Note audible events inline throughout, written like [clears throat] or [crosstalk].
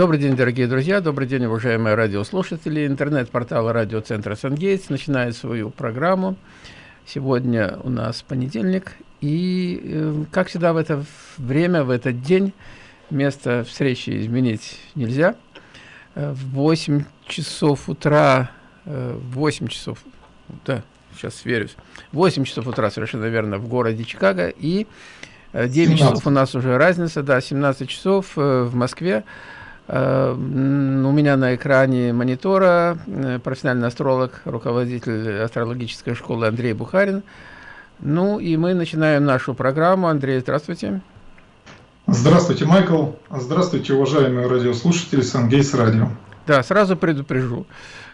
Добрый день, дорогие друзья, добрый день, уважаемые радиослушатели. Интернет-портал радиоцентра «Сангейтс» начинает свою программу. Сегодня у нас понедельник, и, э, как всегда, в это время, в этот день место встречи изменить нельзя. Э, в 8 часов утра, э, в 8 часов, да, сейчас сверюсь, 8 часов утра, совершенно верно, в городе Чикаго, и 9 17. часов у нас уже разница, да, 17 часов в Москве. Э, у меня на экране монитора э, профессиональный астролог, руководитель астрологической школы Андрей Бухарин. Ну и мы начинаем нашу программу. Андрей, здравствуйте. Здравствуйте, Майкл. Здравствуйте, уважаемые радиослушатели Сангейс Радио. Да, сразу предупрежу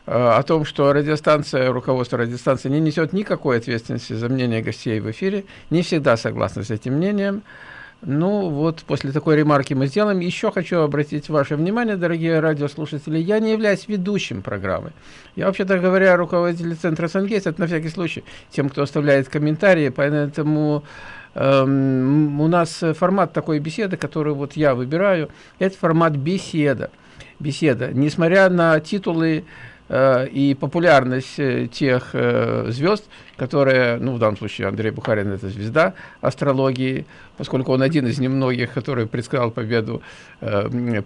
э, о том, что радиостанция, руководство радиостанции не несет никакой ответственности за мнение гостей в эфире, не всегда согласны с этим мнением. Ну, вот после такой ремарки мы сделаем. Еще хочу обратить ваше внимание, дорогие радиослушатели, я не являюсь ведущим программы. Я, вообще-то говоря, руководитель Центра Сангейс, это на всякий случай тем, кто оставляет комментарии, поэтому эм, у нас формат такой беседы, который вот я выбираю, это формат беседа. Беседа. Несмотря на титулы и популярность э, тех э, звезд, которые, ну, в данном случае Андрей Бухарин – это звезда астрологии, поскольку он один из немногих, который предсказал победу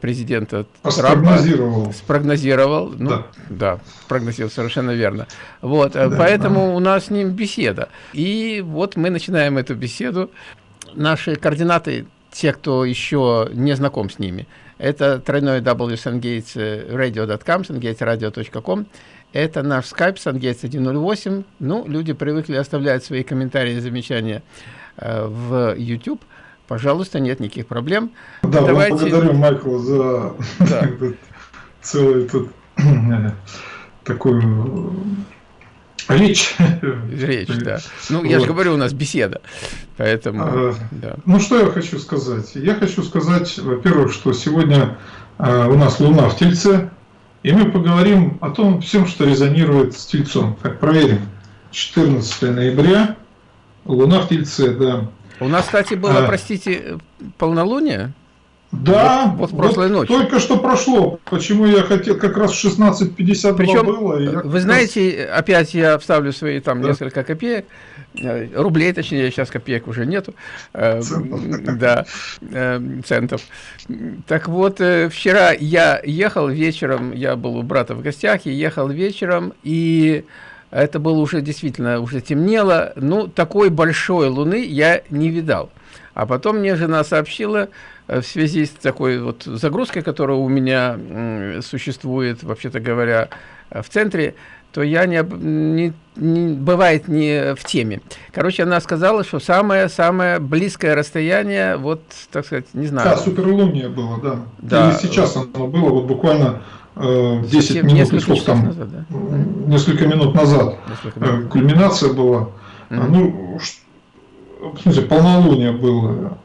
президента Спрогнозировал. Трампа. Спрогнозировал. Ну, да. да, прогнозировал, совершенно верно. Вот, да, поэтому да. у нас с ним беседа. И вот мы начинаем эту беседу. Наши координаты, те, кто еще не знаком с ними – это тройной www.sungatesradio.com, sungatesradio.com. Это наш скайп Sungates 108. Ну, люди привыкли оставлять свои комментарии и замечания э, в YouTube. Пожалуйста, нет никаких проблем. Да, Давайте... благодарю Майкл за да. [laughs] целый тут [clears throat] такую Речь. Речь, да. Ну, я вот. же говорю, у нас беседа. Поэтому, а, да. Ну, что я хочу сказать? Я хочу сказать, во-первых, что сегодня а, у нас Луна в Тельце, и мы поговорим о том всем, что резонирует с Тельцом. Так, проверим. 14 ноября, Луна в Тельце, да. У нас, кстати, было, а, простите, полнолуние? Да, вот, вот прошлой вот ночью. Только что прошло. Почему я хотел, как раз в 16.52 Причем, было. Вы раз... знаете, опять я вставлю свои там да. несколько копеек, э, рублей, точнее, сейчас копеек уже нету. Э, центов. Да, э, центов. Так вот, вчера я ехал вечером, я был у брата в гостях, и ехал вечером, и это было уже действительно, уже темнело. Ну, такой большой луны я не видал. А потом мне жена сообщила, в связи с такой вот загрузкой, которая у меня существует, вообще-то говоря, в центре, то я не, не, не бывает не в теме. Короче, она сказала, что самое-самое близкое расстояние, вот, так сказать, не знаю. Да, суперлуния было, да. да. И сейчас оно было, вот буквально э, 10 Совсем минут, несколько сколько там, назад, да? несколько минут назад. Несколько минут. Э, кульминация была. Mm -hmm. Ну, в смысле, полнолуние было.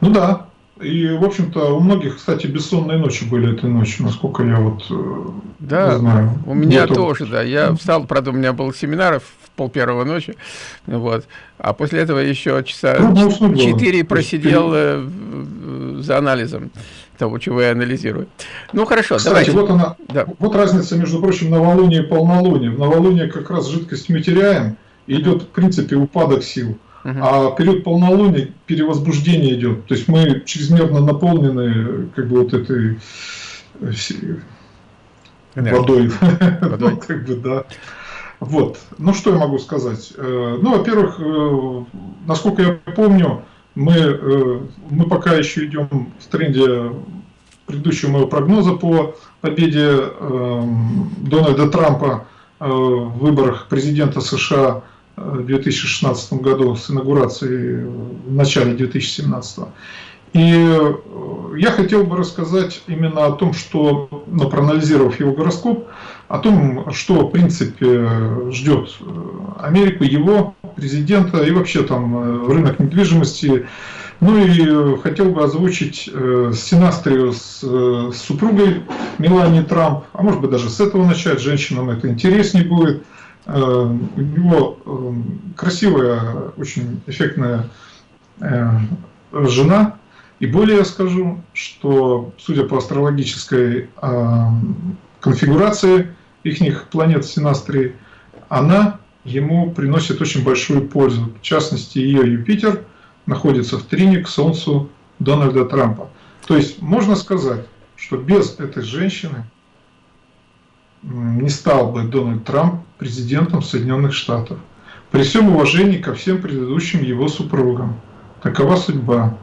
Ну да, и, в общем-то, у многих, кстати, бессонные ночи были этой ночью, насколько я вот э, да, знаю. у меня Готов. тоже, да. Я встал, правда, у меня был семинар в пол первого ночи, вот. А после этого еще часа четыре просидел э, за анализом того, чего я анализирую. Ну, хорошо, Кстати, давайте. вот она, да. вот разница, между прочим, новолуния и полнолуния. В новолуние как раз жидкость мы теряем, и идет, в принципе, упадок сил. А период полнолуния перевозбуждение идет. То есть мы чрезмерно наполнены как бы вот этой э, водой. [laughs] водой. ну, как бы, да. Вот. Ну, что я могу сказать? Э, ну, во-первых, э, насколько я помню, мы, мы пока еще идем в тренде предыдущего моего прогноза по победе Дональда Трампа в выборах президента США в 2016 году с инаугурацией в начале 2017. И э, я хотел бы рассказать именно о том, что, ну, проанализировав его гороскоп, о том, что в принципе ждет э, Америку, его президента и вообще там э, рынок недвижимости. Ну и хотел бы озвучить сценарию с, с супругой Мелании Трамп, а может быть даже с этого начать, женщинам это интереснее будет – Э, у него э, красивая, очень эффектная э, жена, И более я скажу, что, судя по астрологической э, конфигурации их планет Синастрии, она ему приносит очень большую пользу. В частности, ее Юпитер находится в трине к Солнцу Дональда Трампа. То есть можно сказать, что без этой женщины не стал бы Дональд Трамп президентом Соединенных Штатов. При всем уважении ко всем предыдущим его супругам. Такова судьба.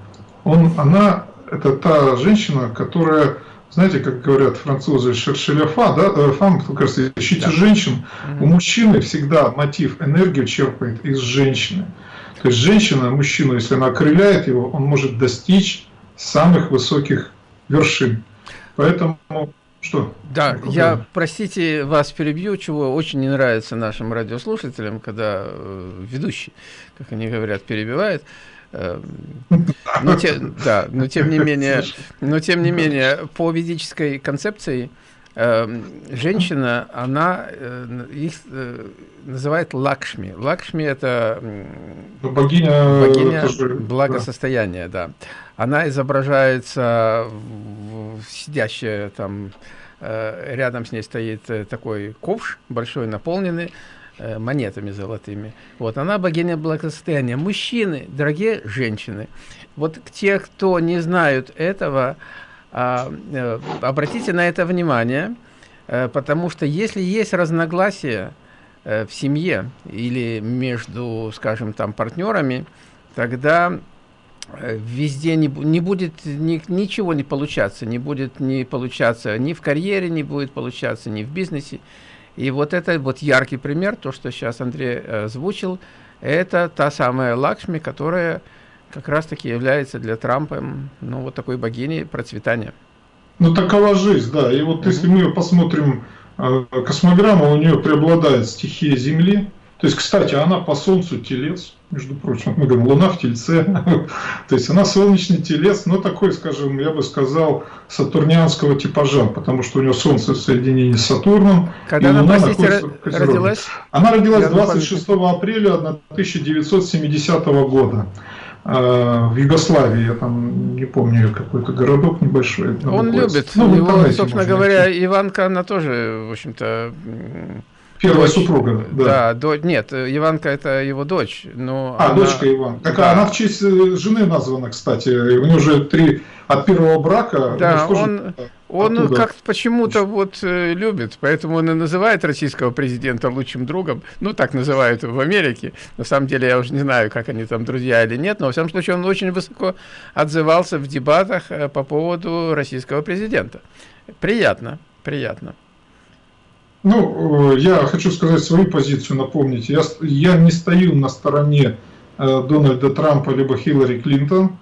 Он, она, это та женщина, которая, знаете, как говорят французы, шершеляфа, да, э, фам, кажется, ищите да. женщин. У мужчины всегда мотив, энергию черпает из женщины. То есть женщина, мужчину, если она окрыляет его, он может достичь самых высоких вершин. Поэтому что? Да, я, простите, вас перебью, чего очень не нравится нашим радиослушателям, когда э, ведущий, как они говорят, перебивает. Э, но, те, да, но тем не менее, но тем не менее, по ведической концепции женщина, она э, их э, называет Лакшми. Лакшми это ну, богиня, богиня благосостояния, да. да. Она изображается в, в сидящая там э, рядом с ней стоит э, такой ковш большой, наполненный Э, монетами золотыми. Вот, она богиня благосостояния. Мужчины, дорогие женщины, вот те, кто не знают этого, э, обратите на это внимание, э, потому что если есть разногласия в семье или между, скажем, там партнерами, тогда везде не, не будет ни, ничего не получаться, не будет не получаться ни в карьере, не будет получаться ни в бизнесе, и вот это вот яркий пример, то, что сейчас Андрей э, озвучил, это та самая Лакшми, которая как раз-таки является для Трампа, ну, вот такой богиней процветания. Ну, такова жизнь, да. И вот mm -hmm. если мы посмотрим э, космограмму, у нее преобладает стихия Земли. То есть, кстати, она по Солнцу телец, между прочим. Мы говорим, Луна в Тельце. [laughs] То есть, она солнечный телец, но такой, скажем, я бы сказал, сатурнианского типажа, потому что у нее Солнце в соединении с Сатурном. Когда она, простите, родилась? Она родилась 26 апреля 1970 года а, в Югославии, я там не помню, какой-то городок небольшой. Он любит. Ну, Его, собственно говоря, найти. Иванка, она тоже, в общем-то, Первая дочь, супруга, да. Да, до, нет, Иванка это его дочь. Но а, она, дочка Иванка. Так да. она в честь э, жены названа, кстати. У нее уже три от первого брака. Да, он, он как почему-то вот э, любит, поэтому он и называет российского президента лучшим другом. Ну, так называют в Америке. На самом деле, я уже не знаю, как они там друзья или нет, но, во всяком случае, он очень высоко отзывался в дебатах э, по поводу российского президента. Приятно, приятно. Ну, э, я хочу сказать свою позицию, напомнить. Я, я не стою на стороне э, Дональда Трампа либо Хиллари Клинтон.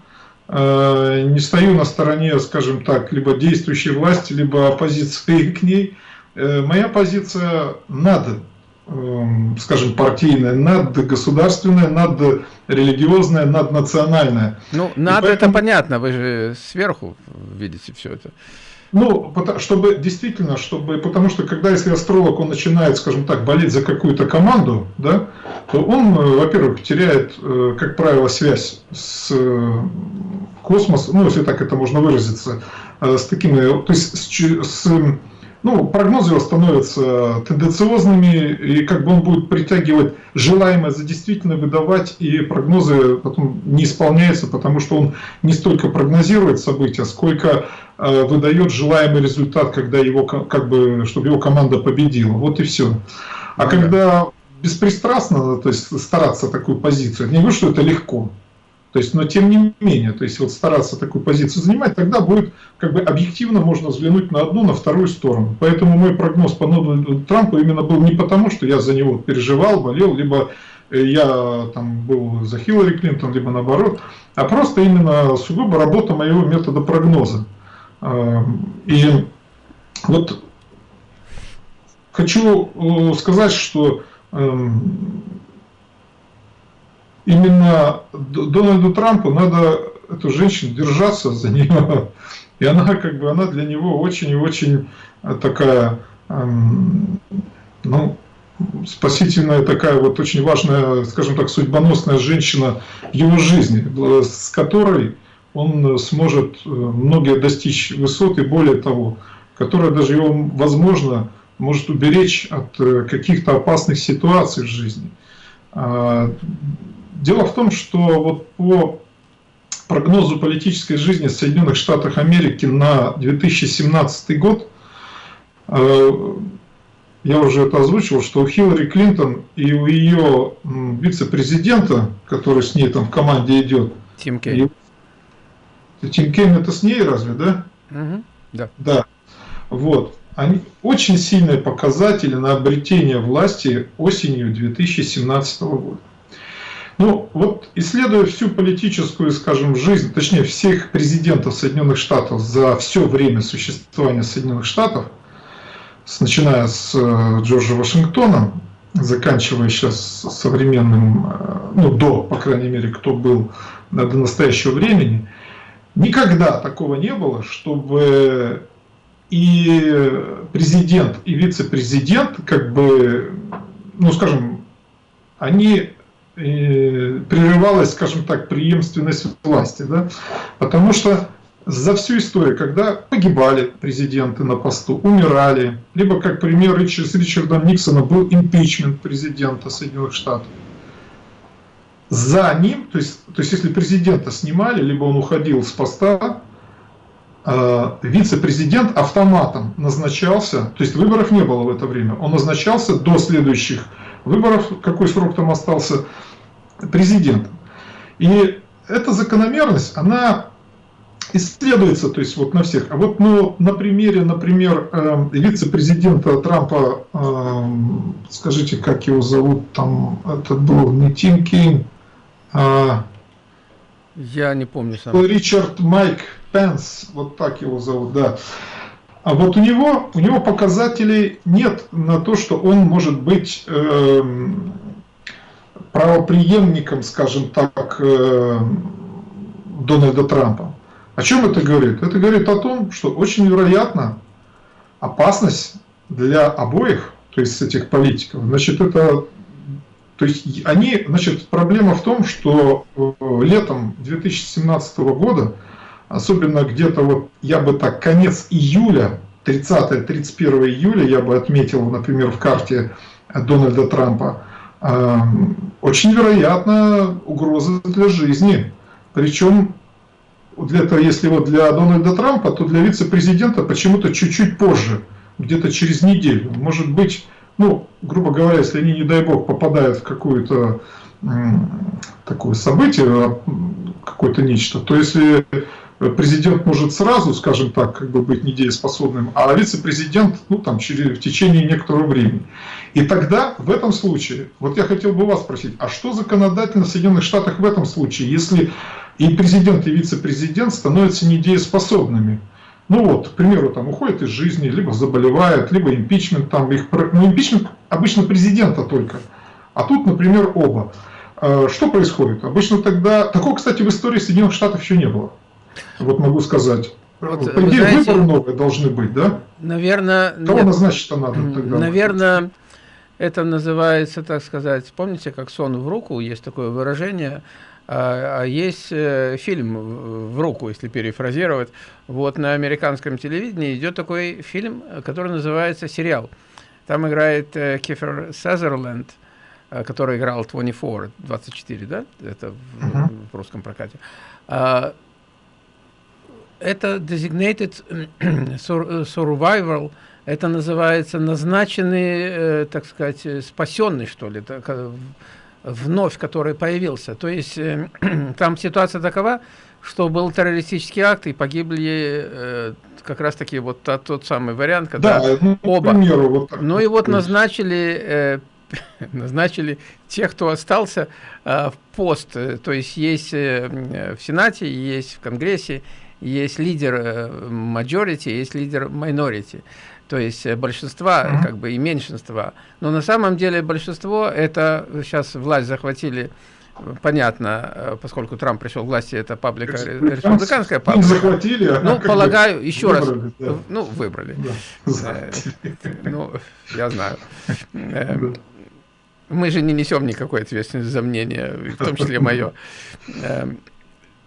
Э, не стою на стороне, скажем так, либо действующей власти, либо оппозиции [laughs] к ней. Моя позиция над, эм, скажем, партийная, над государственная, над религиозная, над национальная. Ну, надо поэтому... это понятно, вы же сверху видите все это. Ну, чтобы действительно, чтобы, потому что когда если астролог, он начинает, скажем так, болеть за какую-то команду, да, то он, э, во-первых, теряет, э, как правило, связь с э, космосом, ну, если так это можно выразиться, с такими, то есть с, с ну, прогнозы его становятся тенденциозными, и как бы он будет притягивать желаемое за действительно выдавать, и прогнозы потом не исполняются, потому что он не столько прогнозирует события, сколько выдает желаемый результат, когда его, как бы, чтобы его команда победила. Вот и все. А ну, когда беспристрастно, то есть стараться такую позицию, не говорю, что это легко, то есть, но тем не менее, то есть вот стараться такую позицию занимать, тогда будет как бы объективно можно взглянуть на одну, на вторую сторону. Поэтому мой прогноз по Дональду Трампу именно был не потому, что я за него переживал, болел, либо э, я там был за Хиллари Клинтон, либо наоборот, а просто именно сугубо работа моего метода прогноза. Эм, и вот хочу э, сказать, что эм, именно Дональду Трампу надо эту женщину держаться за нее. И она как бы она для него очень и очень такая, эм, ну, спасительная такая вот очень важная, скажем так, судьбоносная женщина в его жизни, с которой он сможет э, многие достичь высот и более того, которая даже его, возможно, может уберечь от э, каких-то опасных ситуаций в жизни. А, дело в том, что вот по прогнозу политической жизни Соединенных Штатов Америки на 2017 год, э, я уже это озвучивал, что у Хиллари Клинтон и у ее вице-президента, который с ней там в команде идет, Тим Кейн. Тим Кейн это с ней разве, да? Угу, да. Да. Вот. Они очень сильные показатели на обретение власти осенью 2017 года. Ну, вот исследуя всю политическую, скажем, жизнь, точнее, всех президентов Соединенных Штатов за все время существования Соединенных Штатов, с, начиная с э, Джорджа Вашингтона, заканчивая сейчас современным, э, ну, до, по крайней мере, кто был до настоящего времени, никогда такого не было, чтобы и президент, и вице-президент, как бы, ну, скажем, они прерывалась, скажем так, преемственность власти. Да? Потому что за всю историю, когда погибали президенты на посту, умирали, либо, как пример, с Ричардом Никсоном был импичмент президента Соединенных Штатов. За ним, то есть, то есть если президента снимали, либо он уходил с поста, э, вице-президент автоматом назначался, то есть выборов не было в это время, он назначался до следующих выборов, какой срок там остался, президентом. И эта закономерность, она исследуется, то есть вот на всех. А вот ну, на примере, например, э, вице-президента Трампа, э, скажите, как его зовут, там, это был не Тим Кейн, а... Я не помню сам. Ричард Майк Пенс, вот так его зовут, да. А вот у него, у него показателей нет на то, что он может быть э, правоприемником, скажем так, э, Дональда Трампа. О чем это говорит? Это говорит о том, что очень вероятно опасность для обоих, то есть этих политиков, значит, это, то есть они, значит, проблема в том, что э, летом 2017 года, особенно где-то вот, я бы так, конец июля, 30-31 июля, я бы отметил, например, в карте Дональда Трампа, очень вероятно угроза для жизни. Причем, для этого, если вот для Дональда Трампа, то для вице-президента почему-то чуть-чуть позже, где-то через неделю. Может быть, ну, грубо говоря, если они, не дай бог, попадают в какое-то такое событие, какое-то нечто, то если президент может сразу, скажем так, как бы быть недееспособным, а вице-президент ну, там, через, в течение некоторого времени. И тогда, в этом случае, вот я хотел бы вас спросить, а что законодательно в Соединенных Штатах в этом случае, если и президент, и вице-президент становятся недееспособными? Ну вот, к примеру, там уходят из жизни, либо заболевают, либо импичмент, там их, ну импичмент обычно президента только, а тут, например, оба. Э, что происходит? Обычно тогда, такого, кстати, в истории Соединенных Штатов еще не было. Вот могу сказать. Вот, По идее, знаете, выборы новые должны быть, да? Наверное... Кого назначить-то надо тогда? Наверное, это называется, так сказать, помните, как сон в руку, есть такое выражение, есть э, фильм в руку, если перефразировать. Вот на американском телевидении идет такой фильм, который называется «Сериал». Там играет э, Кефер Сазерленд, э, который играл 24, 24, да? Это в, uh -huh. в русском прокате. А, это designated [clears throat] survival, это называется назначенный, так сказать, спасенный, что ли, вновь, который появился. То есть э, [clears throat] там ситуация такова, что был террористический акт, и погибли э, как раз-таки вот тот, тот самый вариант, когда да, ну, оба. Примеру, вот так, ну и вот назначили [laughs] назначили тех, кто остался в пост. То есть есть в Сенате, есть в Конгрессе, есть лидер э, majority, есть лидер minority, то есть э, большинства mm -hmm. как бы и меньшинства. Но на самом деле большинство это сейчас власть захватили понятно, э, поскольку Трамп пришел к власти, это паблика, республиканская паблика. захватили, а Ну, полагаю, еще выбрали, раз, да. ну, выбрали. Да, ну, я знаю. Мы же не несем никакой ответственности за мнение, в том числе мое.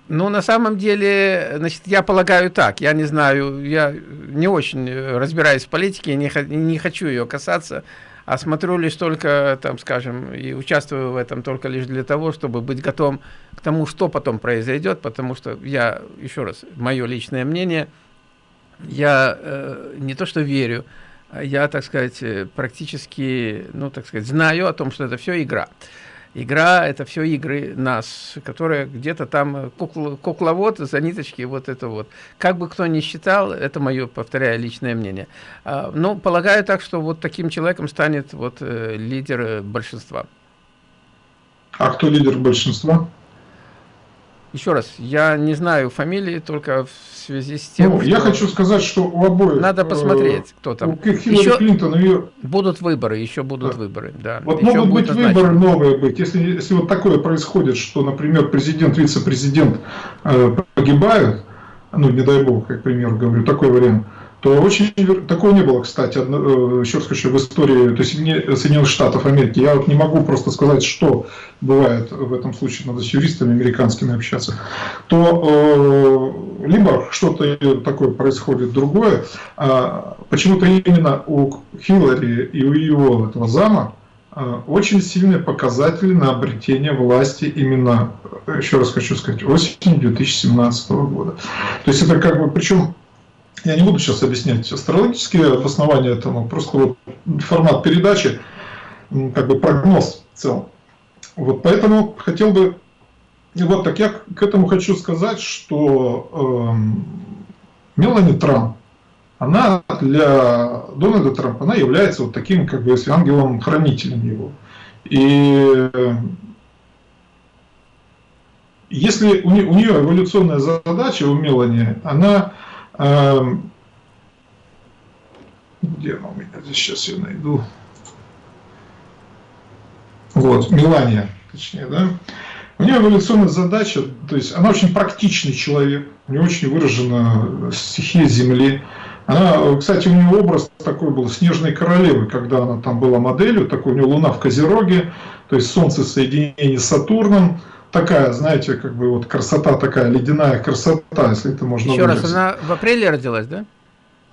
Ну, на самом деле, значит, я полагаю так, я не знаю, я не очень разбираюсь в политике, не, не хочу ее касаться, а смотрю лишь только, там, скажем, и участвую в этом только лишь для того, чтобы быть готовым к тому, что потом произойдет, потому что я, еще раз, мое личное мнение, я э, не то что верю, а я, так сказать, э, практически, ну, так сказать, знаю о том, что это все игра. Игра – это все игры нас, которые где-то там э, кукла, кукловод за ниточки, вот это вот. Как бы кто ни считал, это мое, повторяю, личное мнение. А, ну, полагаю так, что вот таким человеком станет вот э, лидер э, большинства. А кто лидер большинства? Еще раз, я не знаю фамилии, только в связи с тем, ну, Я хочу сказать, что у обоих... Надо посмотреть, кто там. У еще Клинтон ее... Будут выборы, еще будут да. выборы, да. Вот еще могут быть назначены. выборы новые быть. Если, если вот такое происходит, что, например, президент, вице-президент э, погибают, ну, не дай бог, как пример говорю, такой вариант, то очень такого не было, кстати, э, еще раз хочу, в истории то есть Соединенных Штатов Америки. Я вот не могу просто сказать, что бывает в этом случае, надо с юристами американскими общаться. То э, либо что-то такое происходит другое, а почему-то именно у Хиллари и у его этого зама э, очень сильные показатели на обретение власти именно, еще раз хочу сказать, осенью 2017 года. То есть это как бы, причем я не буду сейчас объяснять астрологические обоснования этому, просто вот формат передачи, как бы прогноз в целом. Вот поэтому хотел бы, вот так я к этому хочу сказать, что э, Мелани Трамп, она для Дональда Трампа, она является вот таким, как бы, ангелом-хранителем его. И если у нее, у нее эволюционная задача, у Мелани, она где она у меня? Сейчас я найду. Вот, Мелания, точнее, да. У нее эволюционная задача, то есть она очень практичный человек, у нее очень выражена стихия Земли. Она, кстати, у нее образ такой был снежной королевы, когда она там была моделью, такой у нее луна в Козероге, то есть Солнце соединение с Сатурном, такая, знаете, как бы вот красота такая, ледяная красота, если это можно Еще выразить. раз, она в апреле родилась, да?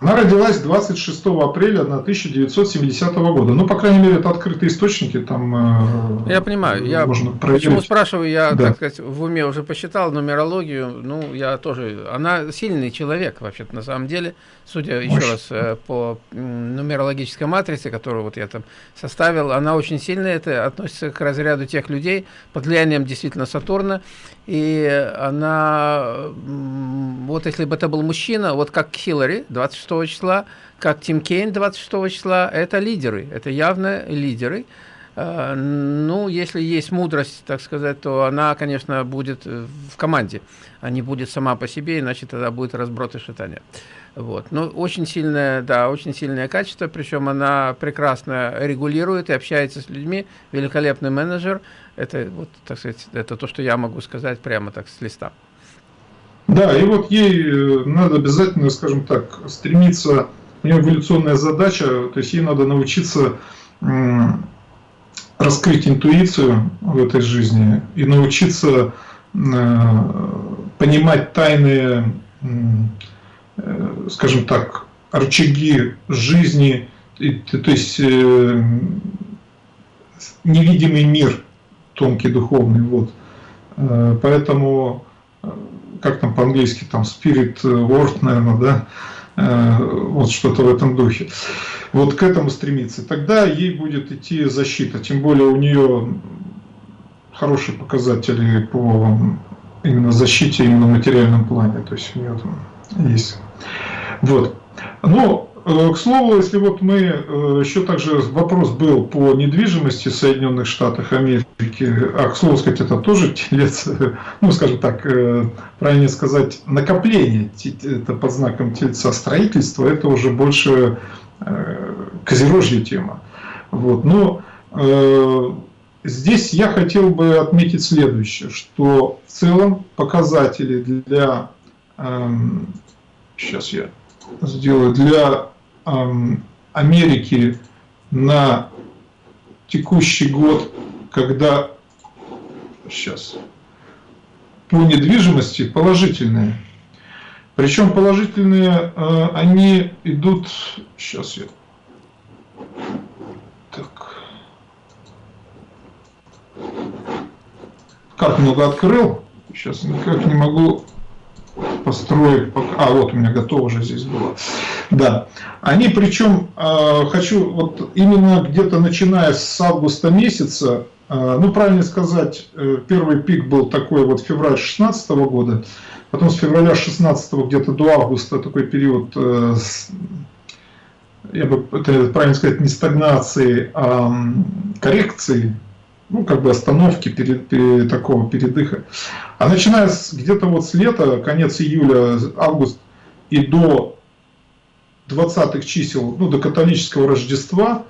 Она родилась 26 апреля 1970 года. Ну, по крайней мере, это открытые источники, там э, Я понимаю, я можно почему спрашиваю, я, да. так сказать, в уме уже посчитал нумерологию, ну, я тоже, она сильный человек, вообще-то, на самом деле, судя Мощь. еще раз э, по нумерологической матрице, которую вот я там составил, она очень сильная, это относится к разряду тех людей под влиянием действительно Сатурна, и она, вот если бы это был мужчина, вот как Хиллари 26 числа, как Тим Кейн 26 числа, это лидеры, это явно лидеры. А, ну, если есть мудрость, так сказать, то она, конечно, будет в команде, а не будет сама по себе, иначе тогда будет разброд и шатание. Вот. Ну, очень сильное, да, очень сильное качество, причем она прекрасно регулирует и общается с людьми, великолепный менеджер. Это, вот, так сказать, это то, что я могу сказать прямо так с листа. Да, и вот ей э, надо обязательно, скажем так, стремиться, у нее эволюционная задача, то есть ей надо научиться раскрыть интуицию в этой жизни и научиться э, понимать тайные Э, скажем так, рычаги жизни, то есть невидимый мир, тонкий духовный, вот. Поэтому, как там по-английски, там spirit world, наверное, да, вот что-то в этом духе. Вот к этому стремиться. Тогда ей будет идти защита, тем более у нее хорошие показатели по именно защите, именно в материальном плане, то есть у нее там есть вот. Но, э, к слову, если вот мы, э, еще также вопрос был по недвижимости в Соединенных Штатах Америки, а, к слову сказать, это тоже телец, [laughs] ну, скажем так, э, правильно сказать, накопление, это под знаком тельца строительства, это уже больше козерожья тема. Вот. Но здесь я хотел бы отметить следующее, что в целом показатели для эм, сейчас я сделаю, для эм, Америки на текущий год, когда, сейчас, по недвижимости положительные. Причем положительные, э, они идут... Сейчас я... Так. Как много открыл. Сейчас никак не могу построить. А, вот у меня готово уже здесь было. Да. Они причем, э, хочу, вот именно где-то начиная с августа месяца, э, ну, правильно сказать, первый пик был такой вот февраль 2016 года, Потом с февраля 16 где-то до августа такой период, э, я бы это правильно сказать, не стагнации, а коррекции, ну, как бы остановки, перед, перед, такого передыха. А начиная где-то вот с лета, конец июля, август и до 20-х чисел, ну, до католического Рождества,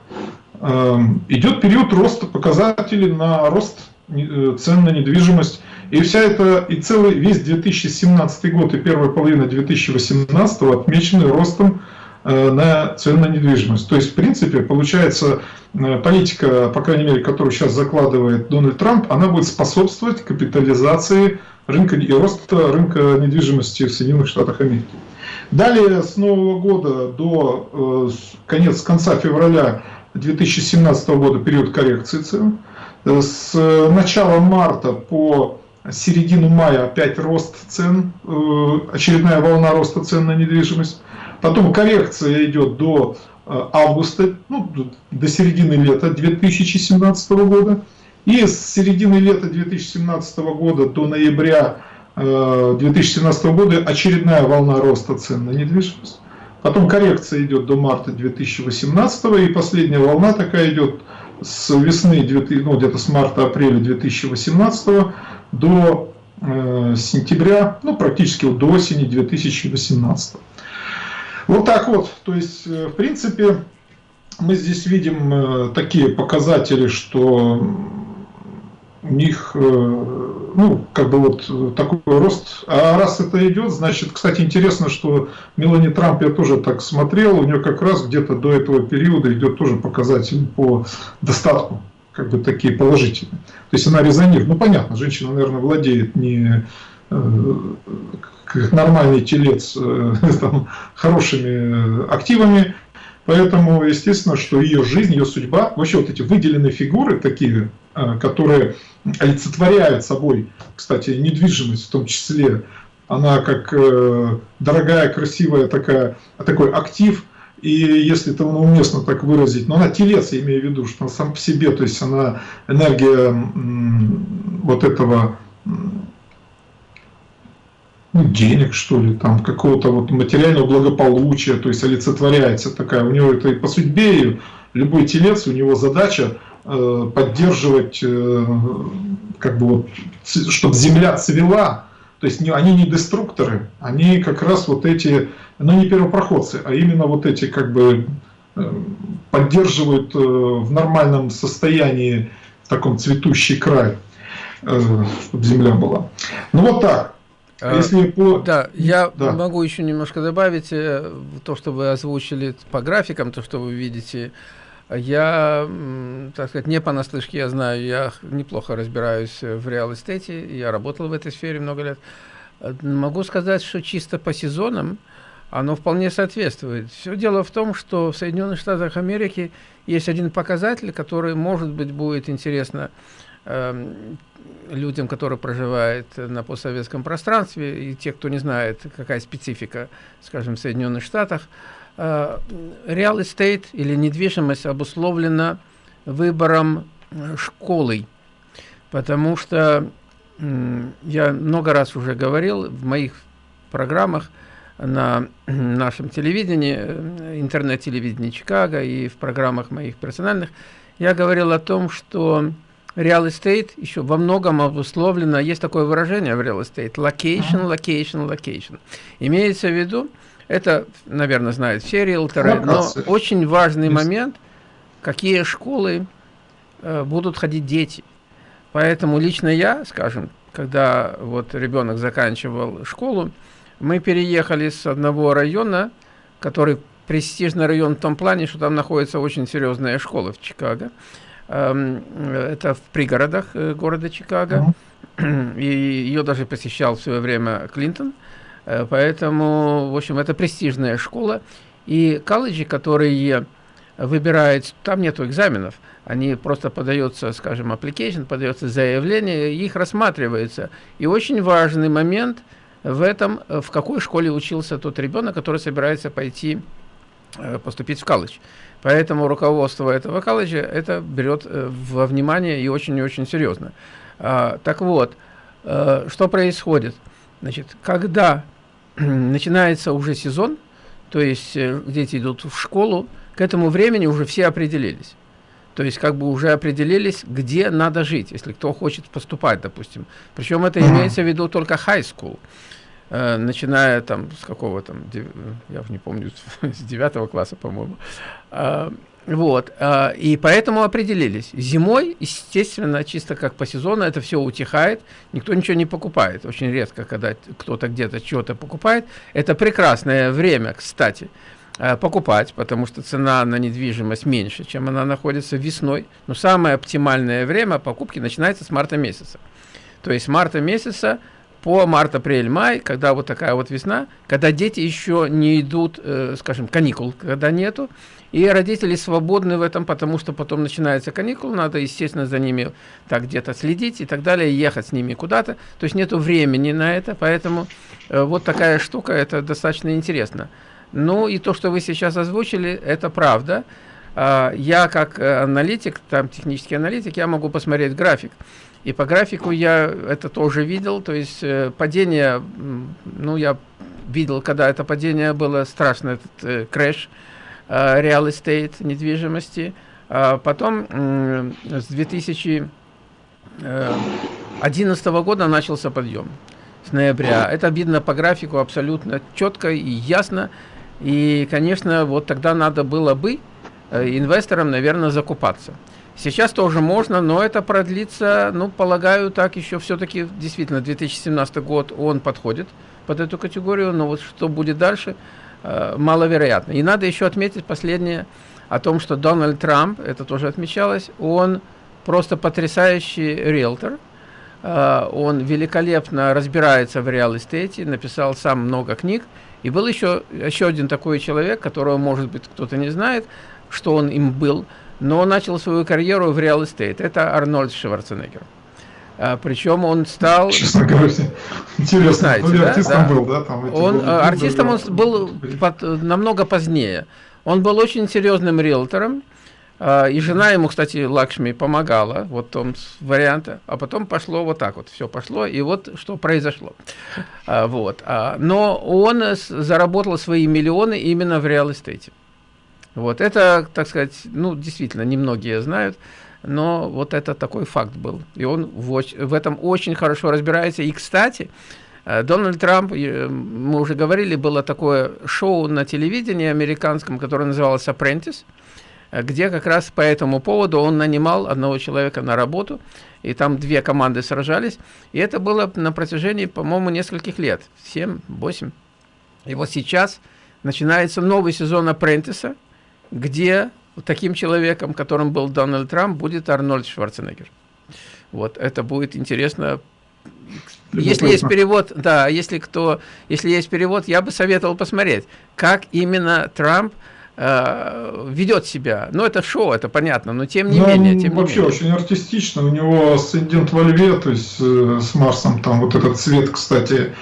э, идет период роста показателей на рост э, цен на недвижимость и вся эта, и целый, весь 2017 год и первая половина 2018 отмечены ростом на цены на недвижимость. То есть, в принципе, получается, э, политика, по крайней мере, которую сейчас закладывает Дональд Трамп, она будет способствовать капитализации рынка и роста рынка недвижимости в Соединенных Штатах Америки. Далее, с Нового года до э, конец, конца февраля 2017 года период коррекции цен. С начала марта по середину мая опять рост цен, э, очередная волна роста цен на недвижимость. Потом коррекция идет до э, августа, ну, до середины лета 2017 года. И с середины лета 2017 года до ноября 2017 э, года очередная волна роста цен на недвижимость. Потом коррекция идет до марта 2018 и последняя волна такая идет с весны, ну где-то с марта-апреля 2018 до э, сентября, ну практически до осени 2018. Вот так вот, то есть э, в принципе мы здесь видим э, такие показатели, что у них, э, ну, как бы вот такой рост. А раз это идет, значит, кстати, интересно, что Мелани Трамп, я тоже так смотрел, у нее как раз где-то до этого периода идет тоже показатель по достатку как бы такие положительные. То есть она резонирует. Ну понятно, женщина, наверное, владеет не как нормальный телец э, [laughs] там, хорошими активами, поэтому естественно, что ее жизнь, ее судьба, вообще вот эти выделенные фигуры такие, э, которые олицетворяют собой, кстати, недвижимость в том числе, она как дорогая, красивая такая, такой актив – и если это уместно так выразить, но она телец, я имею в виду, что она сам по себе, то есть она энергия вот этого ну, денег, что ли, там, какого-то вот материального благополучия, то есть олицетворяется такая, у него это и по судьбе, и любой телец, у него задача э, поддерживать, э, как бы вот, чтобы земля цвела, то есть они не деструкторы, они как раз вот эти, ну не первопроходцы, а именно вот эти как бы э, поддерживают э, в нормальном состоянии, в таком цветущий край, э, чтобы земля была. Ну вот так. А если по... Да, я да. могу еще немножко добавить то, что вы озвучили по графикам, то, что вы видите я, так сказать, не понаслышке, я знаю, я неплохо разбираюсь в реал-эстете, я работал в этой сфере много лет. Могу сказать, что чисто по сезонам оно вполне соответствует. Все дело в том, что в Соединенных Штатах Америки есть один показатель, который, может быть, будет интересно э, людям, которые проживают на постсоветском пространстве, и те, кто не знает, какая специфика, скажем, в Соединенных Штатах – real estate или недвижимость обусловлена выбором э, школы, потому что я много раз уже говорил в моих программах на нашем телевидении, э, интернет-телевидении Чикаго и в программах моих персональных, я говорил о том, что real estate еще во многом обусловлено, есть такое выражение в real estate, location, location, location. Имеется в виду, это, наверное, знают все риэлторы, но очень важный момент, какие школы э, будут ходить дети. Поэтому лично я, скажем, когда вот ребенок заканчивал школу, мы переехали с одного района, который престижный район в том плане, что там находится очень серьезная школа в Чикаго. Эм, это в пригородах э, города Чикаго. [clears throat] и ее даже посещал в свое время Клинтон. Э, поэтому, в общем, это престижная школа. И колледжи, которые выбирают, там нету экзаменов, они просто подается, скажем, application, подается заявление, их рассматривается. И очень важный момент в этом, в какой школе учился тот ребенок, который собирается пойти э, поступить в колледж. Поэтому руководство этого колледжа это берет э, во внимание и очень и очень серьезно. А, так вот, э, что происходит? Значит, когда [clears throat] начинается уже сезон, то есть э, дети идут в школу, к этому времени уже все определились. То есть как бы уже определились, где надо жить, если кто хочет поступать, допустим. Причем это имеется в виду только high school, э, начиная там с какого там, я не помню, [laughs] с девятого класса, по-моему. Э, вот, э, и поэтому определились. Зимой, естественно, чисто как по сезону, это все утихает, никто ничего не покупает. Очень редко, когда кто-то где-то что-то покупает. Это прекрасное время, кстати, э, покупать, потому что цена на недвижимость меньше, чем она находится весной. Но самое оптимальное время покупки начинается с марта месяца. То есть с марта месяца по март, апрель, май, когда вот такая вот весна, когда дети еще не идут, э, скажем, каникул, когда нету, и родители свободны в этом, потому что потом начинается каникул, надо, естественно, за ними так где-то следить и так далее, ехать с ними куда-то. То есть нету времени на это, поэтому э, вот такая штука, это достаточно интересно. Ну и то, что вы сейчас озвучили, это правда. Э, я как э, аналитик, там технический аналитик, я могу посмотреть график. И по графику я это тоже видел, то есть э, падение, ну я видел, когда это падение было страшно, этот э, крэш, Э, estate, недвижимости. А потом с 2011 э, года начался подъем, с ноября. Это видно по графику абсолютно четко и ясно. И, конечно, вот тогда надо было бы э, инвесторам, наверное, закупаться. Сейчас тоже можно, но это продлится, ну, полагаю, так еще все-таки, действительно, 2017 год, он подходит под эту категорию, но вот что будет дальше – Э, маловероятно. И надо еще отметить последнее о том, что Дональд Трамп, это тоже отмечалось, он просто потрясающий риэлтор, э, он великолепно разбирается в реал-эстете, написал сам много книг, и был еще, еще один такой человек, которого, может быть, кто-то не знает, что он им был, но он начал свою карьеру в реал-эстейт. Это Арнольд Шварценеггер. А, причем он стал... Честно говоря, интересно. Знаете, ну, да? артистом да. был, да? Там он, а, артистом он был под, намного позднее. Он был очень серьезным риэлтором, а, и жена ему, кстати, Лакшми помогала, вот том варианте, а потом пошло вот так вот, все пошло, и вот что произошло. Вот. Но он заработал свои миллионы именно в реал-эстейте. Вот это, так сказать, ну, действительно, немногие знают но вот это такой факт был. И он в, в этом очень хорошо разбирается. И, кстати, э, Дональд Трамп, э, мы уже говорили, было такое шоу на телевидении американском, которое называлось «Apprentice», где как раз по этому поводу он нанимал одного человека на работу, и там две команды сражались, и это было на протяжении, по-моему, нескольких лет, 7-8. И вот сейчас начинается новый сезон «Апрентиса», где таким человеком, которым был Дональд Трамп, будет Арнольд Шварценеггер. Вот, это будет интересно. Если есть перевод, да, если кто, если есть перевод, я бы советовал посмотреть, как именно Трамп э, ведет себя. Ну, это шоу, это понятно, но тем не ну, менее. Тем вообще не менее. очень артистично. У него асцендент во льве, то есть э, с Марсом, там вот этот цвет, кстати,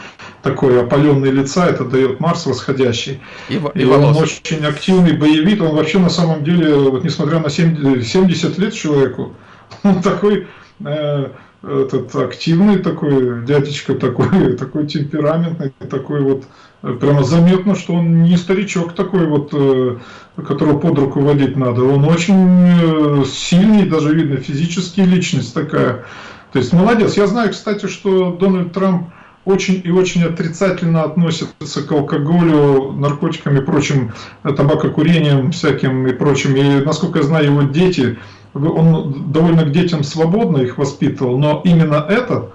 такой опаленный лица, это дает Марс восходящий. И, и, и он очень активный боевик, он вообще на самом деле, вот несмотря на 70 лет человеку, [laughs] он такой э, этот активный такой дядечка, такой, [laughs] такой темпераментный, такой вот э, прямо заметно, что он не старичок такой вот, э, которого под руку водить надо. Он очень э, сильный, даже видно физически личность такая. То есть молодец. Я знаю, кстати, что Дональд Трамп очень и очень отрицательно относится к алкоголю, наркотикам и прочим, табакокурением всяким и прочим. И, насколько я знаю, его дети, он довольно к детям свободно их воспитывал, но именно этот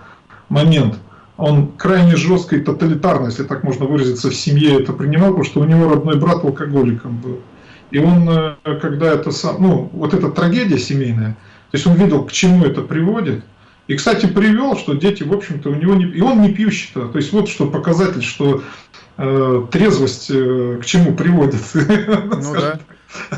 момент, он крайне жестко и тоталитарно, если так можно выразиться, в семье это принимал, потому что у него родной брат алкоголиком был. И он, э, когда это сам, ну, вот эта трагедия семейная, то есть он видел, к чему это приводит, И, кстати, привел, что дети, в общем-то, у него не... И он не пьющий-то. То есть вот что показатель, что э, трезвость э, к чему приводит. Ну [laughs] да.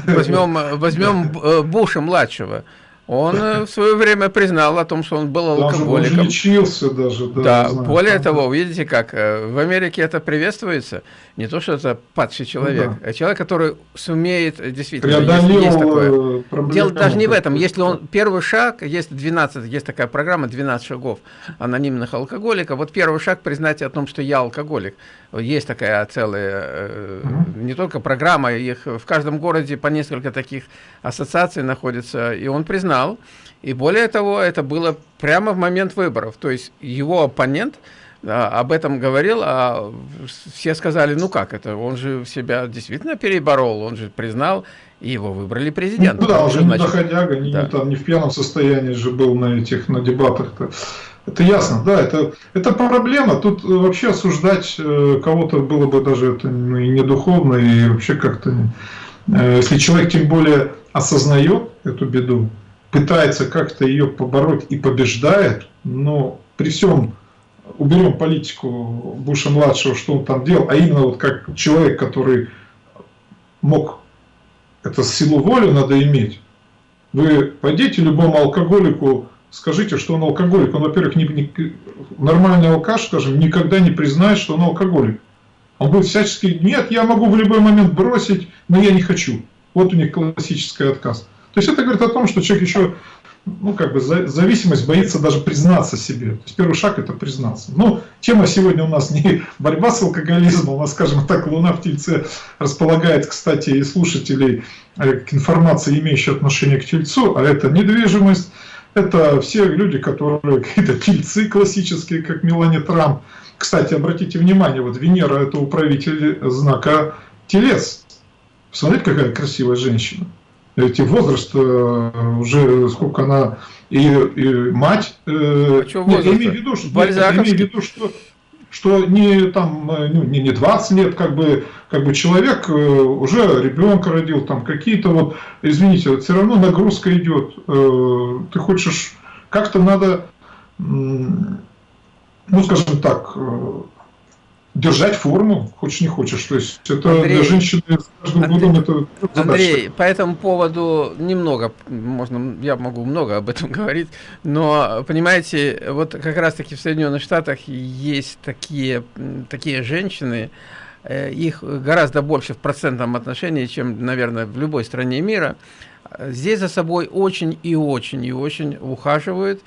Возьмем, возьмем э, Буша-младшего. Он э, в свое время признал о том, что он был алкоголиком. Он лечился даже. Да, да более того, видите как, э, в Америке это приветствуется. Не то, что это падший человек, ну, да. а человек, который сумеет э, действительно, Преодолел есть такое. Дело даже не в этом. Если он первый шаг, есть 12, есть такая программа 12 шагов анонимных алкоголиков. Вот первый шаг признать о том, что я алкоголик. Есть такая целая, угу. не только программа, их в каждом городе по несколько таких ассоциаций находится, и он признал. И более того, это было прямо в момент выборов. То есть его оппонент а, об этом говорил, а все сказали, ну как это, он же себя действительно переборол, он же признал, и его выбрали президентом. Ну да, он же не доходяга, не, да. там, не в пьяном состоянии же был на этих, на дебатах-то. Это ясно, да, это, это проблема. Тут вообще осуждать э, кого-то было бы даже это ну, и не духовно, и вообще как-то... Э, если человек тем более осознает эту беду, пытается как-то ее побороть и побеждает, но при всем уберем политику Буша-младшего, что он там делал, а именно вот как человек, который мог, это силу воли надо иметь, вы пойдите любому алкоголику, скажите, что он алкоголик. Он, во-первых, не, нормальный алкаш, скажем, никогда не признает, что он алкоголик. Он будет всячески, нет, я могу в любой момент бросить, но я не хочу. Вот у них классический отказ. То есть это говорит о том, что человек еще ну, как бы зависимость боится даже признаться себе. То есть первый шаг это признаться. Ну, тема сегодня у нас не [laughs] борьба с алкоголизмом, а, скажем так, Луна в Тельце располагает, кстати, и слушателей э, к информации, имеющей отношение к Тельцу, а это недвижимость, это все люди, которые [laughs] какие-то тельцы классические, как Мелани Трамп. Кстати, обратите внимание, вот Венера это управитель знака Телец. Посмотрите, какая красивая женщина эти возраст э, уже сколько она и, и мать. Э, а что нет, я имею в виду, что, нет, я имею в виду, что что не там э, ну, не, не 20 лет как бы как бы человек уже ребенка родил там какие-то вот извините все равно нагрузка идет ты хочешь как-то надо ну скажем так держать форму, хочешь не хочешь. То есть это Андрей, для женщины с каждым Андрей, годом это задача. Андрей, по этому поводу немного, можно, я могу много об этом [laughs] говорить, но, понимаете, вот как раз-таки в Соединенных Штатах есть такие, такие женщины, э, их гораздо больше в процентном отношении, чем, наверное, в любой стране мира. Здесь за собой очень и очень и очень ухаживают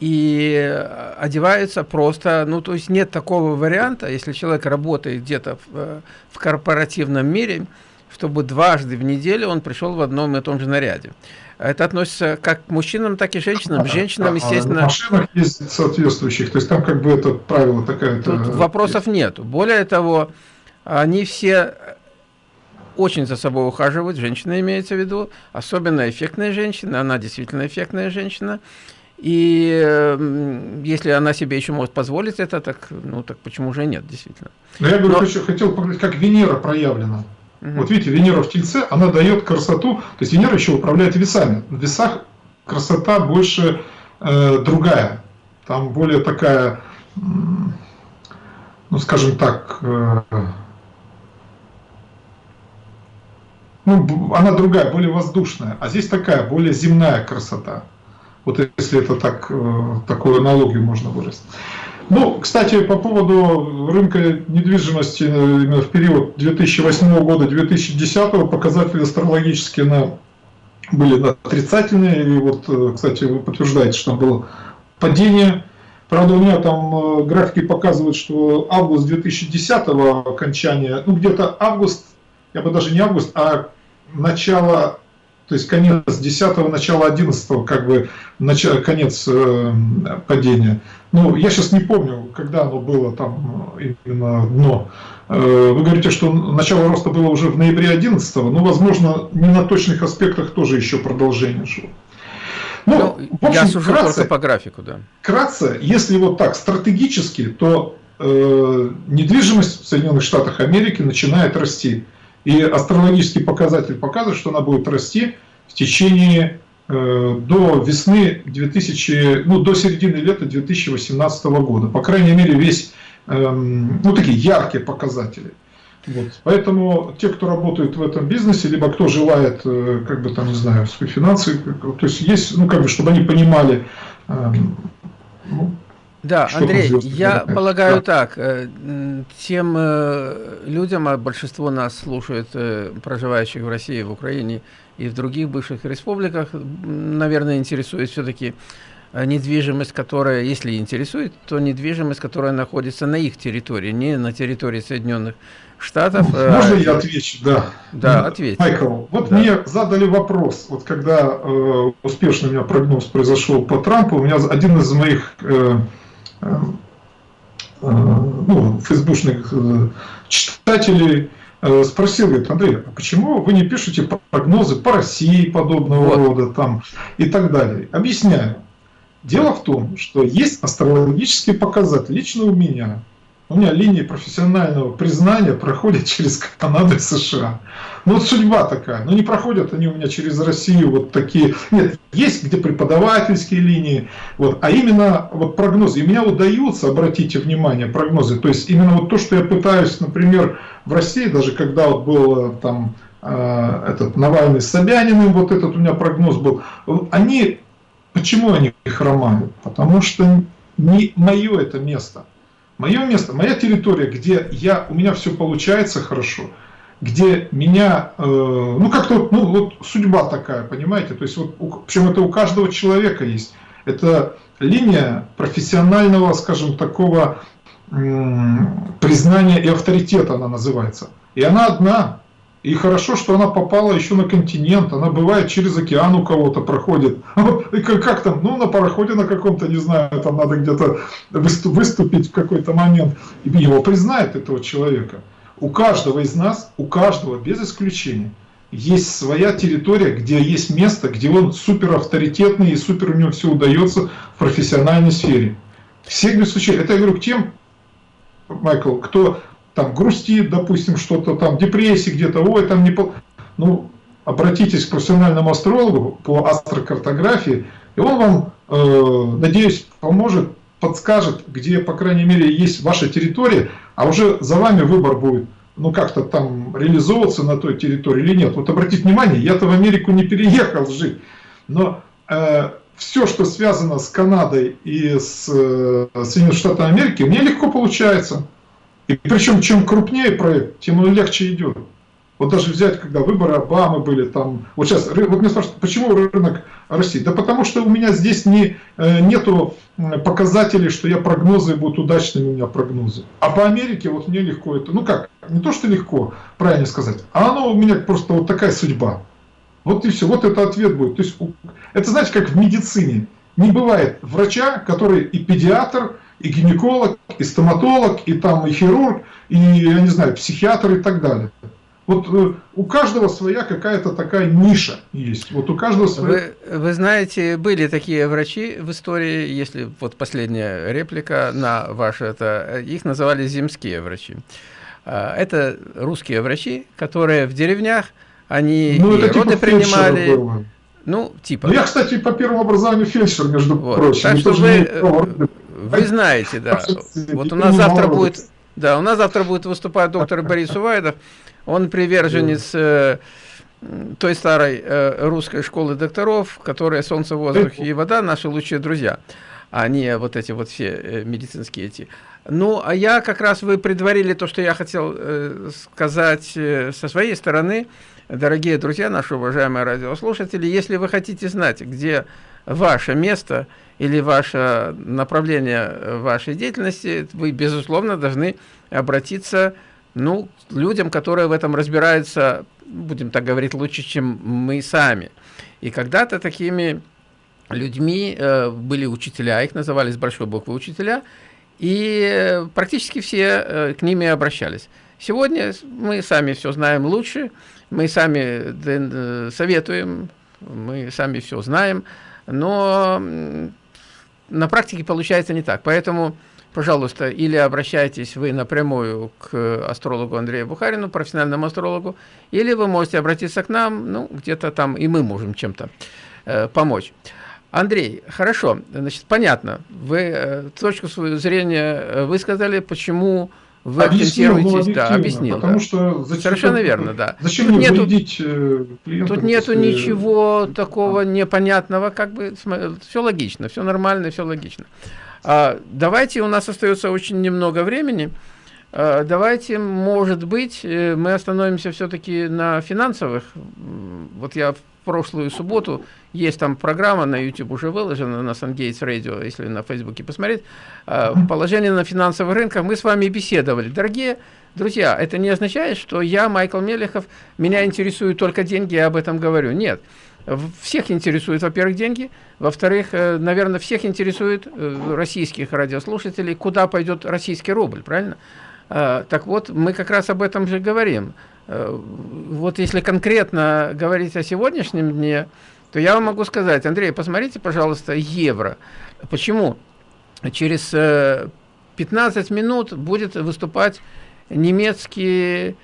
и э, одеваются просто, ну, то есть нет такого варианта, если человек работает где-то в, э, в корпоративном мире, чтобы дважды в неделю он пришел в одном и том же наряде. Это относится как к мужчинам, так и женщинам. Женщинам, естественно... А, а машинах есть соответствующих, то есть там как бы это правило такая... Тут вопросов нет. Более того, они все очень за собой ухаживают, женщина имеется в виду, особенно эффектная женщина, она действительно эффектная женщина, и если она себе еще может позволить это, так, ну, так почему же нет, действительно. Но я говорю, Но... хочу, хотел показать, как Венера проявлена. Угу. Вот видите, Венера в Тельце, она дает красоту, то есть Венера еще управляет весами. В весах красота больше э, другая, там более такая, ну, скажем так, э, ну, она другая, более воздушная, а здесь такая, более земная красота. Вот если это так, э, такую аналогию можно выразить. Ну, кстати, по поводу рынка недвижимости э, именно в период 2008 года 2010 показатели астрологические на, были отрицательные. И вот, э, кстати, вы подтверждаете, что было падение. Правда, у меня там графики показывают, что август 2010 окончания, ну где-то август, я бы даже не август, а начало то есть конец 10 начало 11 как бы начало, конец э, падения. Ну, я сейчас не помню, когда оно было там именно дно. Э, вы говорите, что начало роста было уже в ноябре 11 но, возможно, не на точных аспектах тоже еще продолжение шло. Ну, ну в общем, я сужу вкратце, только по графику, да. Вкратце, если вот так стратегически, то э, недвижимость в Соединенных Штатах Америки начинает расти. И астрологический показатель показывает, что она будет расти в течение до весны 2000, ну, до середины лета 2018 года. По крайней мере, весь, эм, ну, такие яркие показатели. Вот. Поэтому те, кто работает в этом бизнесе, либо кто желает, э, как бы там, не знаю, свои финансы, то есть есть, ну, как бы, чтобы они понимали, эм, ну, да, Андрей, я полагаю да. так, э, тем э, людям, а большинство нас слушает, проживающих в России, в Украине и в других бывших республиках, наверное, интересует все-таки недвижимость, которая, если интересует, то недвижимость, которая находится на их территории, не на территории Соединенных Штатов. Э, Можно я отвечу? Да. Да, ответь. Майкл, вот да. мне задали вопрос, вот когда э, успешный у меня прогноз произошел по Трампу, у меня один из моих э, э, э ну, фейсбучных э, читателей э, спросил, говорит, Андрей, а почему вы не пишете прогнозы по России подобного вот. рода там и так далее? Объясняю. Дело в том, что есть астрологические показатели лично у меня, у меня линии профессионального признания проходят [laughs] через Канаду и США. Ну вот судьба такая. Но не проходят они у меня через Россию вот такие. Нет, есть где преподавательские линии. Вот, а именно вот прогнозы. И меня удаются, обратите внимание, прогнозы. То есть именно вот то, что я пытаюсь, например, в России, даже когда вот был там э, этот Навальный с Собяниным, вот этот у меня прогноз был, они, почему они хромают? Потому что не мое это место. Мое место, моя территория, где я, у меня все получается хорошо, где меня, э, ну как-то, ну вот судьба такая, понимаете, то есть вот, у, причем это у каждого человека есть. Это линия профессионального, скажем, такого э, признания и авторитета она называется. И она одна, и хорошо, что она попала еще на континент, она бывает через океан у кого-то проходит. [laughs] И как, там, ну на пароходе на каком-то, не знаю, там надо где-то выступить в какой-то момент. И его признают, этого человека. У каждого из нас, у каждого, без исключения, есть своя территория, где есть место, где он супер авторитетный и супер у него все удается в профессиональной сфере. Всех без исключения. Это я говорю к тем, Майкл, кто там грустит, допустим, что-то там, депрессии где-то, ой, там не... По... Ну, обратитесь к профессиональному астрологу по астрокартографии, и он вам, э, надеюсь, поможет, подскажет, где, по крайней мере, есть ваша территория, а уже за вами выбор будет, ну, как-то там реализовываться на той территории или нет. Вот обратите внимание, я-то в Америку не переехал жить, но э, все, что связано с Канадой и с э, Соединенными Штатами Америки, мне легко получается. И причем, чем крупнее проект, тем он легче идет. Вот даже взять, когда выборы Обамы были, там, вот сейчас, вот меня спрашивают, почему рынок России? Да потому что у меня здесь не, э, нету показателей, что я прогнозы будут удачными у меня прогнозы. А по Америке вот мне легко это, ну как, не то что легко, правильно сказать, а оно у меня просто вот такая судьба. Вот и все, вот это ответ будет. То есть, это знаете, как в медицине. Не бывает врача, который и педиатр, и гинеколог, и стоматолог, и там и хирург, и, я не знаю, психиатр и так далее. Вот э, у каждого своя какая-то такая ниша есть. Вот у каждого своя... Вы, вы знаете, были такие врачи в истории, если вот последняя реплика на ваше это, их называли земские врачи. А, это русские врачи, которые в деревнях, они ну, и роды типа принимали. Было. Ну, типа. Ну, я, кстати, по первому образованию фельдшер, между вот. прочим. Так что вы, э, вы знаете, да. Вот у нас завтра будет, да, у нас завтра будет выступать доктор Борис Увайдов. Он приверженец э, той старой э, русской школы докторов, которая солнце, воздух и вода, наши лучшие друзья, а не вот эти вот все э, медицинские эти. Ну, а я как раз, вы предварили то, что я хотел э, сказать э, со своей стороны. Дорогие друзья, наши уважаемые радиослушатели, если вы хотите знать, где ваше место или ваше направление вашей деятельности, вы, безусловно, должны обратиться ну, к людям, которые в этом разбираются, будем так говорить, лучше, чем мы сами. И когда-то такими людьми э, были учителя, их называли с большой буквы учителя, и практически все э, к ними обращались. Сегодня мы сами все знаем лучше, мы сами э, советуем, мы сами все знаем, но на практике получается не так. Поэтому, пожалуйста, или обращайтесь вы напрямую к астрологу Андрею Бухарину, профессиональному астрологу, или вы можете обратиться к нам, ну, где-то там и мы можем чем-то помочь. Андрей, хорошо, значит, понятно. Вы точку свою зрения высказали, почему вы объяснил, акцентируетесь, да, объяснил. Потому да. что зачем, Совершенно верно, да. Зачем тут нету, клиентов? Тут нету если... ничего такого непонятного, как бы все логично, все нормально, все логично. А, давайте, у нас остается очень немного времени. А, давайте, может быть, э, мы остановимся все-таки на финансовых. Вот я прошлую субботу, есть там программа на YouTube уже выложена, на SunGates Radio, если на Фейсбуке посмотреть, а, положение на финансовых рынках, мы с вами беседовали. Дорогие друзья, это не означает, что я, Майкл Мелехов, меня интересуют только деньги, я об этом говорю. Нет. Всех интересуют, во-первых, деньги, во-вторых, э, наверное, всех интересует э, российских радиослушателей, куда пойдет российский рубль, правильно? Так вот, мы как раз об этом же говорим. Э, вот если конкретно говорить о сегодняшнем дне, то я вам могу сказать, Андрей, посмотрите, пожалуйста, евро. Почему? Через 15 минут будет выступать немецкий,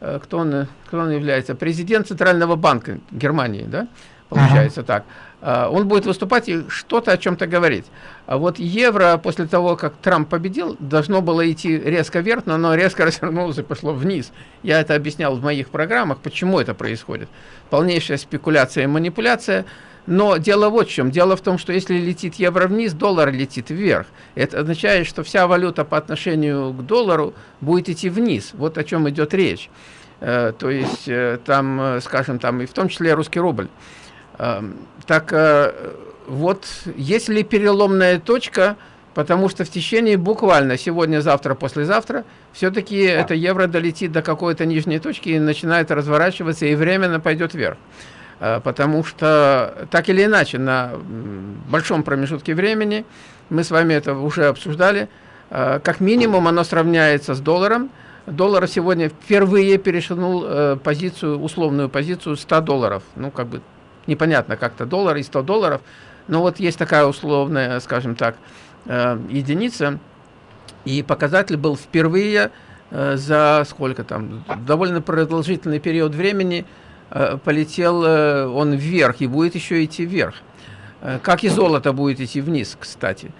кто он, кто он является, президент Центрального банка Германии, да? получается ага. так. А, он будет выступать и что-то о чем-то говорить. А вот евро после того, как Трамп победил, должно было идти резко вверх, но оно резко [laughs] развернулось и пошло вниз. Я это объяснял в моих программах, почему это происходит. Полнейшая спекуляция и манипуляция. Но дело вот в чем. Дело в том, что если летит евро вниз, доллар летит вверх. Это означает, что вся валюта по отношению к доллару будет идти вниз. Вот о чем идет речь. Э, то есть э, там, э, скажем, там и в том числе русский рубль. Эм, так э, вот, есть ли переломная точка, потому что в течение буквально сегодня, завтра, послезавтра, все-таки это евро долетит до какой-то нижней точки и начинает разворачиваться, и временно пойдет вверх. Э, потому что, так или иначе, на большом промежутке времени, мы с вами это уже обсуждали, э, как минимум оно сравняется с долларом, Доллар сегодня впервые перешагнул позицию, условную позицию 100 долларов. Ну, как бы непонятно как-то доллар и 100 долларов, но вот есть такая условная, скажем так, э, единица, и показатель был впервые э, за сколько там, довольно продолжительный период времени э, полетел он вверх и будет еще идти вверх. Как и золото будет идти вниз, кстати.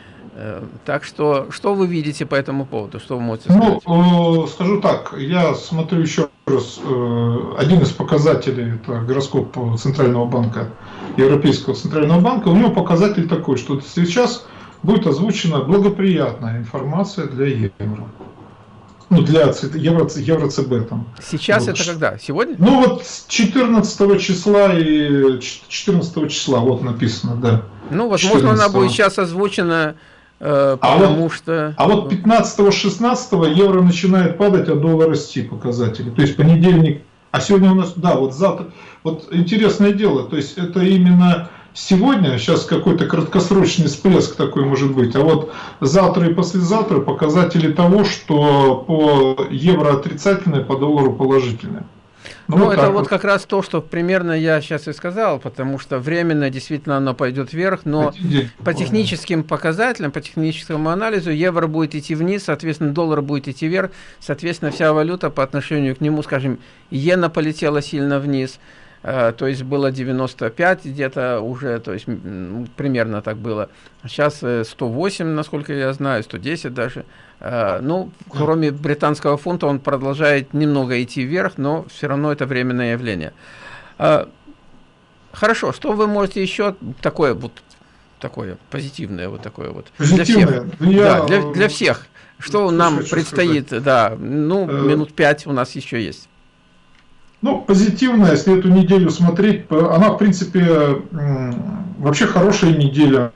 Так что, что вы видите по этому поводу? Что вы можете сказать? Ну, скажу так, я смотрю еще раз, один из показателей, это гороскоп Центрального банка, Европейского Центрального банка, у него показатель такой, что сейчас будет озвучена благоприятная информация для евро. Ну, для евро, евро-ЦБ там. Сейчас вот. это когда? Сегодня? Ну, вот 14 числа и 14 числа, вот написано, да. Ну, возможно, она будет сейчас озвучена Э, а потому вот, что... А вот 15-16 евро начинает падать, а доллар расти показатели. То есть понедельник, а сегодня у нас, да, вот завтра, вот интересное дело, то есть это именно сегодня, сейчас какой-то краткосрочный всплеск такой может быть, а вот завтра и послезавтра показатели того, что по евро отрицательное, по доллару положительное. Ну, ну это вот, вот как раз то, что примерно я сейчас и сказал, потому что временно действительно оно пойдет вверх, но по техническим показателям, по техническому анализу евро будет идти вниз, соответственно, доллар будет идти вверх, соответственно, вся валюта по отношению к нему, скажем, иена полетела сильно вниз, то есть было 95 где-то уже, то есть примерно так было. Сейчас 108, насколько я знаю, 110 даже. Э, ну, кроме британского фунта, он продолжает немного идти вверх, но все равно это временное явление. Э, хорошо, что вы можете еще такое вот такое позитивное вот такое вот для всех, Я... да, для, для всех, что нам предстоит, сказать. да, ну э... минут пять у нас еще есть. Ну, позитивная, если эту неделю смотреть, она, в принципе, вообще хорошая неделя.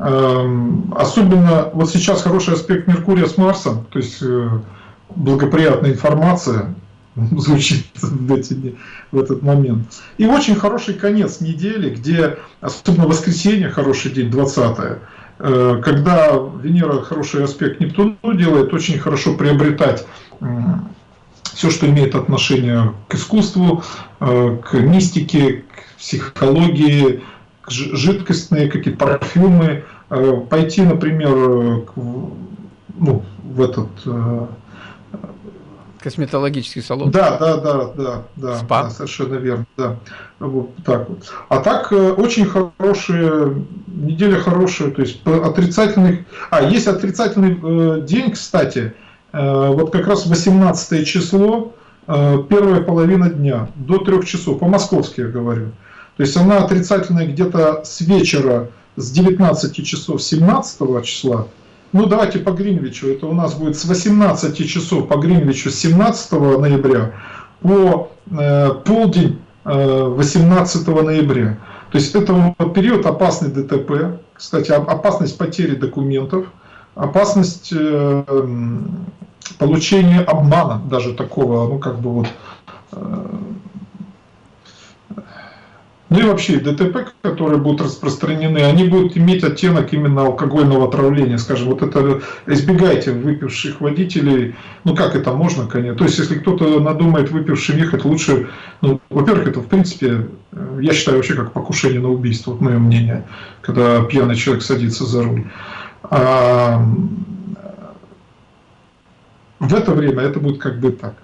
Эм, особенно вот сейчас хороший аспект Меркурия с Марсом, то есть э, благоприятная информация [laughs] звучит в, эти, в этот момент. И очень хороший конец недели, где, особенно воскресенье, хороший день, 20 э, когда Венера хороший аспект Нептуну делает, очень хорошо приобретать все, что имеет отношение к искусству, э, к мистике, к психологии, жидкостные какие-то парфюмы, э, пойти, например, ну, в этот, э, Косметологический салон. Да, да, да, да, да, Спа. да совершенно верно, да. Вот так вот. А так э, очень хорошая, неделя хорошая, то есть отрицательных... А, есть отрицательный э, день, кстати, э, вот как раз 18 число, э, первая половина дня, до трех часов, по-московски я говорю. То есть она отрицательная где-то с вечера, с 19 часов 17 числа, ну, давайте по Гринвичу. Это у нас будет с 18 часов по Гринвичу 17 ноября по э, полдень э, 18 ноября. То есть это период опасный ДТП. Кстати, опасность потери документов, опасность э, получения обмана, даже такого, ну, как бы вот... Э, ну и вообще ДТП, которые будут распространены, они будут иметь оттенок именно алкогольного отравления. Скажем, вот это избегайте выпивших водителей. Ну как это можно, конечно. То есть если кто-то надумает выпившим ехать, лучше, ну, во-первых, это в принципе, я считаю вообще как покушение на убийство, вот мое мнение, когда пьяный человек садится за руль. В это время это будет как бы так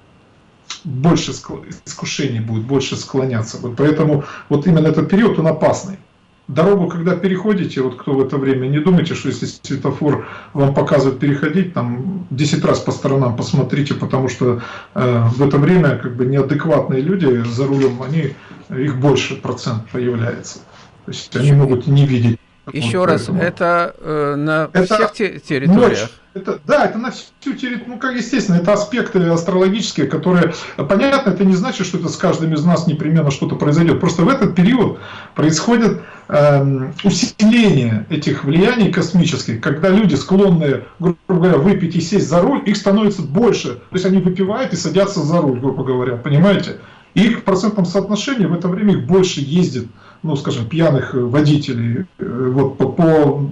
больше искушений будет, больше склоняться будет. Поэтому вот именно этот период, он опасный. Дорогу, когда переходите, вот кто в это время, не думайте, что если светофор вам показывает переходить, там 10 раз по сторонам посмотрите, потому что э, в это время как бы неадекватные люди за рулем, они, их больше процент появляется. То есть они могут не видеть еще вот, раз, это э, на это всех те территориях? Ночь. Это, да, это на всю территорию, ну как естественно, это аспекты астрологические, которые, понятно, это не значит, что это с каждым из нас непременно что-то произойдет. Просто в этот период происходит э, усиление этих влияний космических, когда люди склонны, грубо говоря, выпить и сесть за руль, их становится больше. То есть они выпивают и садятся за руль, грубо говоря, понимаете? И их в процентном соотношении в это время их больше ездит ну, скажем, пьяных э, водителей, э, вот по, по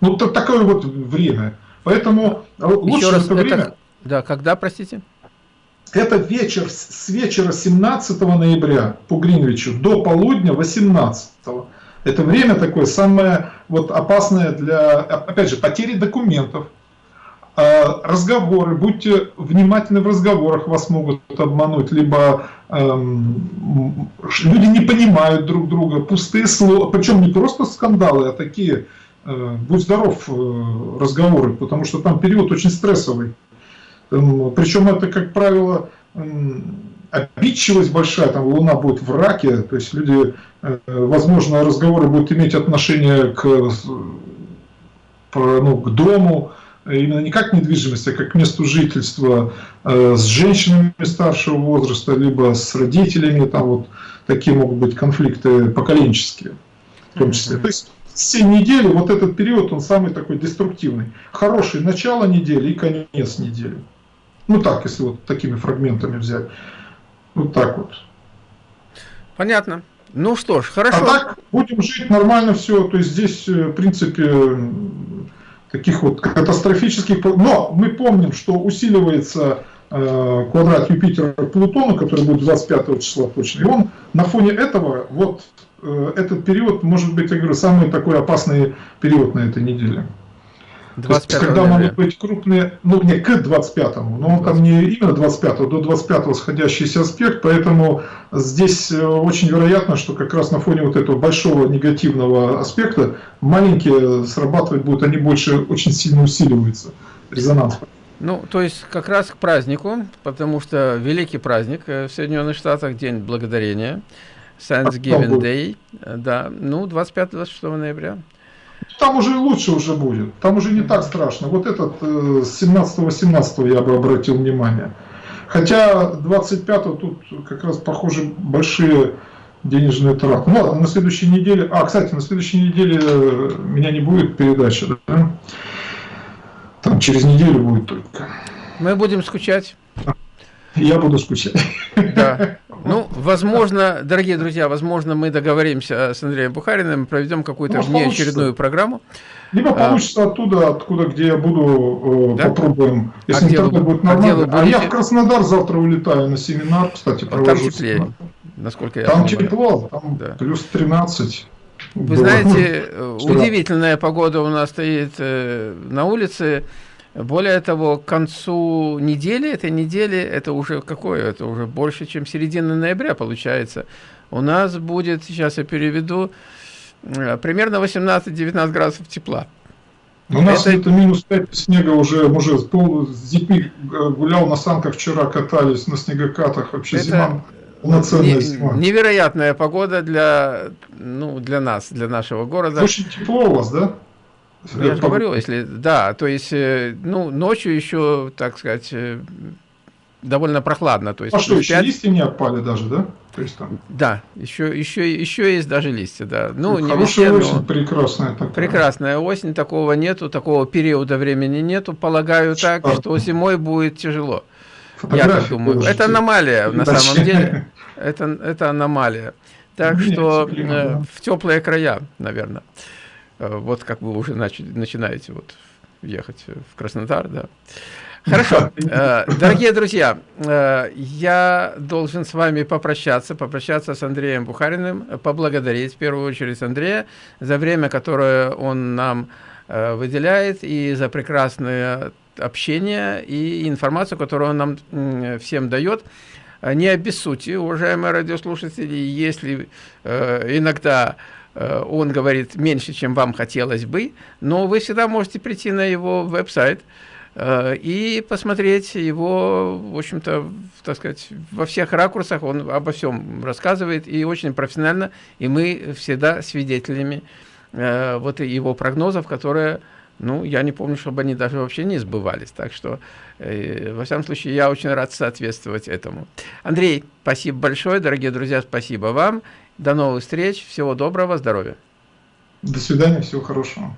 ну, то, такое вот время. Поэтому э, лучше Еще раз, это время... Это, да, когда, простите? Это вечер, с вечера 17 ноября по Гринвичу до полудня 18. Это время такое самое вот опасное для, опять же, потери документов, разговоры, будьте внимательны в разговорах, вас могут обмануть, либо эм, люди не понимают друг друга, пустые слова, причем не просто скандалы, а такие, э, будь здоров, э, разговоры, потому что там период очень стрессовый. Эм, причем это, как правило, эм, обидчивость большая, там Луна будет в раке, то есть люди, э, возможно, разговоры будут иметь отношение к, ну, к дому, именно не как недвижимость, а как месту жительства э, с женщинами старшего возраста, либо с родителями, там вот такие могут быть конфликты поколенческие в том числе. То есть 7 недель, вот этот период, он самый такой деструктивный. Хороший начало недели и конец недели. Ну так, если вот такими фрагментами взять. Вот так вот. Понятно. Ну что ж, хорошо. А так будем жить нормально все. То есть здесь, э, в принципе, таких вот катастрофических... Но мы помним, что усиливается э, квадрат Юпитера Плутона, который будет 25 числа точно. И он на фоне этого, вот э, этот период, может быть, я говорю, самый такой опасный период на этой неделе. 25 когда могут быть крупные, ну не к 25, но он там не именно 25, до 25 сходящийся аспект, поэтому здесь э, очень вероятно, что как раз на фоне вот этого большого негативного аспекта маленькие срабатывать будут, они больше очень сильно усиливаются, резонанс. Ну, то есть как раз к празднику, потому что великий праздник э, в Соединенных Штатах, День Благодарения, Thanksgiving Day, э, да, ну, 25-26 ноября. Там уже лучше уже будет. Там уже не так страшно. Вот этот э, с 17-18 я бы обратил внимание. Хотя 25 тут как раз похоже большие денежные траты. Ну, на следующей неделе... А, кстати, на следующей неделе э, меня не будет передача, да? Там через неделю будет только. Мы будем скучать. Я буду скучать. Да. [laughs] Ну, возможно, дорогие друзья, возможно, мы договоримся с Андреем Бухариным, проведем какую-то внеочередную программу. Либо а. получится а, оттуда, откуда, где я буду, э, да? попробуем. Если а интернет делу, будет нормально. А, а я в Краснодар завтра улетаю на семинар, кстати, провожу. Там теплее, насколько я Там понимаю. тепло, там да. плюс 13. Вы да. знаете, удивительная погода у нас стоит э, на улице. Более того, к концу недели, этой недели, это уже какое? Это уже больше, чем середина ноября получается. У нас будет, сейчас я переведу, э, примерно 18-19 градусов тепла. У нас это, это минус 5 снега уже, уже с детьми гулял на санках вчера, катались на снегокатах, вообще это... зима полноценная не, зима. Невероятная погода для, ну, для нас, для нашего города. Очень тепло у вас, да? Я же говорю, если, да, то есть, э, ну, ночью еще, так сказать, э, довольно прохладно. То есть, а что, еще 5... листья не опали даже, да? То есть там... Да, еще, еще, еще есть даже листья, да. Ну, ну не хорошая везде, осень, но... прекрасная такая. Прекрасная осень, такого нету, такого периода времени нету. Полагаю так, что зимой будет тяжело. Я так думаю. Положите. Это аномалия на самом деле. [laughs] Это, это аномалия. Так Нет, что теплее, э, да. в теплые края, наверное. Э, вот как вы уже начали, начинаете вот ехать в Краснодар, да. Хорошо, э, дорогие друзья, э, я должен с вами попрощаться, попрощаться с Андреем Бухариным, поблагодарить в первую очередь Андрея за время, которое он нам выделяет, и за прекрасное общение и информацию, которую он нам всем дает. Не обессудьте, уважаемые радиослушатели, если иногда он говорит меньше, чем вам хотелось бы, но вы всегда можете прийти на его веб-сайт э, и посмотреть его, в общем-то, так сказать, во всех ракурсах, он обо всем рассказывает и очень профессионально, и мы всегда свидетелями э, вот его прогнозов, которые, ну, я не помню, чтобы они даже вообще не сбывались, так что, во всяком случае, я очень рад соответствовать этому. Андрей, спасибо большое, дорогие друзья, спасибо вам, до новых встреч. Всего доброго, здоровья. До свидания, всего хорошего.